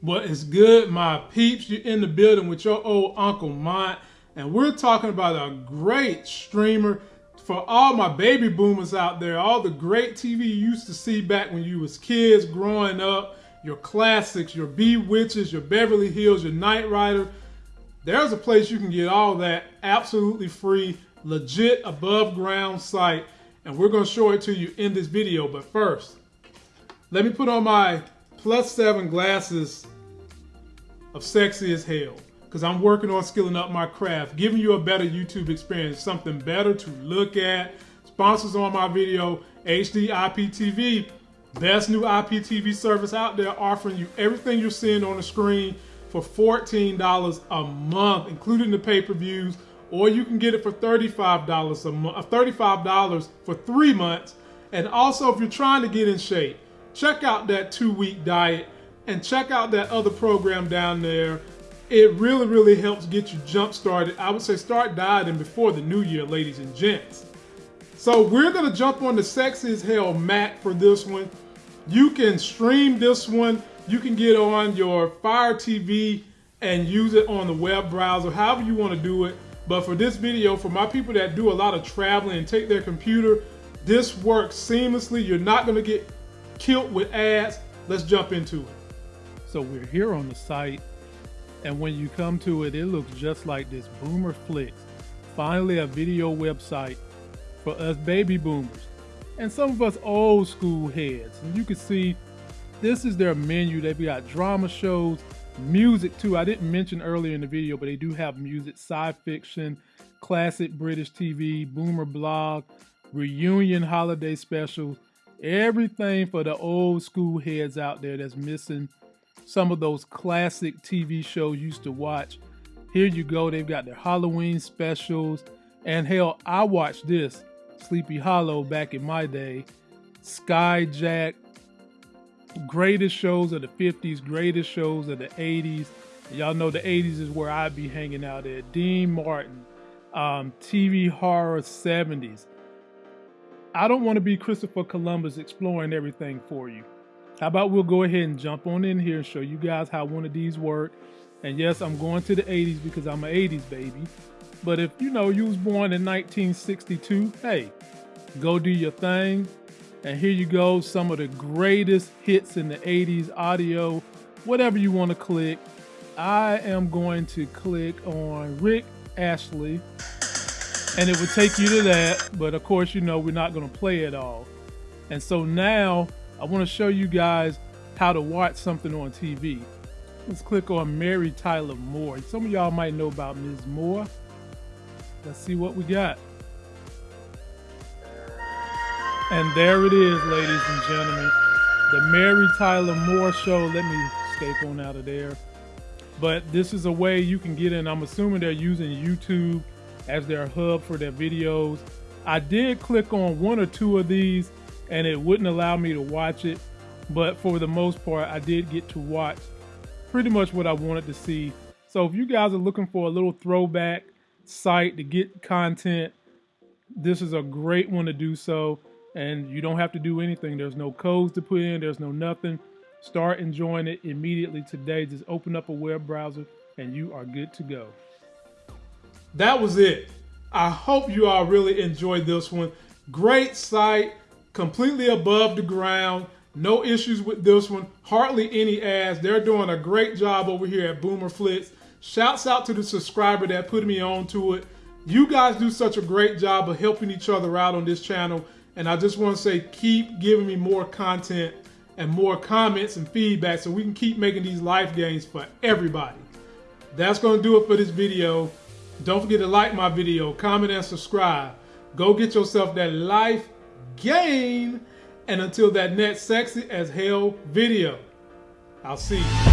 What is good, my peeps? You're in the building with your old Uncle Mont, and we're talking about a great streamer for all my baby boomers out there, all the great TV you used to see back when you was kids growing up, your classics, your Bewitched, your Beverly Hills, your Knight Rider. There's a place you can get all that absolutely free, legit above ground site, and we're gonna show it to you in this video. But first, let me put on my plus seven glasses of sexy as hell because I'm working on skilling up my craft, giving you a better YouTube experience, something better to look at. Sponsors on my video, HD IPTV, best new IPTV service out there, offering you everything you're seeing on the screen for $14 a month, including the pay-per-views, or you can get it for $35 a month, uh, $35 for three months. And also, if you're trying to get in shape, check out that two-week diet and check out that other program down there. It really, really helps get you jump started. I would say start dieting before the new year, ladies and gents. So we're gonna jump on the Sexy as Hell Mac for this one. You can stream this one. You can get on your Fire TV and use it on the web browser, however you wanna do it. But for this video, for my people that do a lot of traveling and take their computer, this works seamlessly. You're not gonna get killed with ads. Let's jump into it. So we're here on the site, and when you come to it, it looks just like this Boomer Flicks. Finally, a video website for us baby boomers and some of us old school heads. And you can see this is their menu. They've got drama shows, music too. I didn't mention earlier in the video, but they do have music, sci fiction, classic British TV, boomer blog, reunion holiday specials, everything for the old school heads out there that's missing some of those classic TV shows used to watch. Here you go. They've got their Halloween specials. And hell, I watched this Sleepy Hollow back in my day. Skyjack. Greatest shows of the 50s, greatest shows of the 80s. Y'all know the 80s is where I'd be hanging out at. Dean Martin, um, TV horror 70s. I don't want to be Christopher Columbus exploring everything for you. How about we'll go ahead and jump on in here and show you guys how one of these work. And yes, I'm going to the 80s because I'm an 80s baby. But if you know you was born in 1962, hey, go do your thing. And here you go, some of the greatest hits in the 80s audio, whatever you want to click. I am going to click on Rick Astley and it would take you to that. But of course, you know, we're not going to play it all. And so now I want to show you guys how to watch something on TV. Let's click on Mary Tyler Moore. Some of y'all might know about Ms. Moore. Let's see what we got. And there it is, ladies and gentlemen. The Mary Tyler Moore Show. Let me escape on out of there. But this is a way you can get in. I'm assuming they're using YouTube as their hub for their videos. I did click on one or two of these and it wouldn't allow me to watch it. But for the most part, I did get to watch pretty much what I wanted to see. So if you guys are looking for a little throwback site to get content, this is a great one to do so. And you don't have to do anything. There's no codes to put in, there's no nothing. Start enjoying it immediately today. Just open up a web browser and you are good to go. That was it. I hope you all really enjoyed this one. Great site completely above the ground. No issues with this one. Hardly any ads. They're doing a great job over here at Boomer Flicks. Shouts out to the subscriber that put me on to it. You guys do such a great job of helping each other out on this channel. And I just want to say, keep giving me more content and more comments and feedback so we can keep making these life games for everybody. That's going to do it for this video. Don't forget to like my video, comment, and subscribe. Go get yourself that life gain. And until that next sexy as hell video, I'll see you.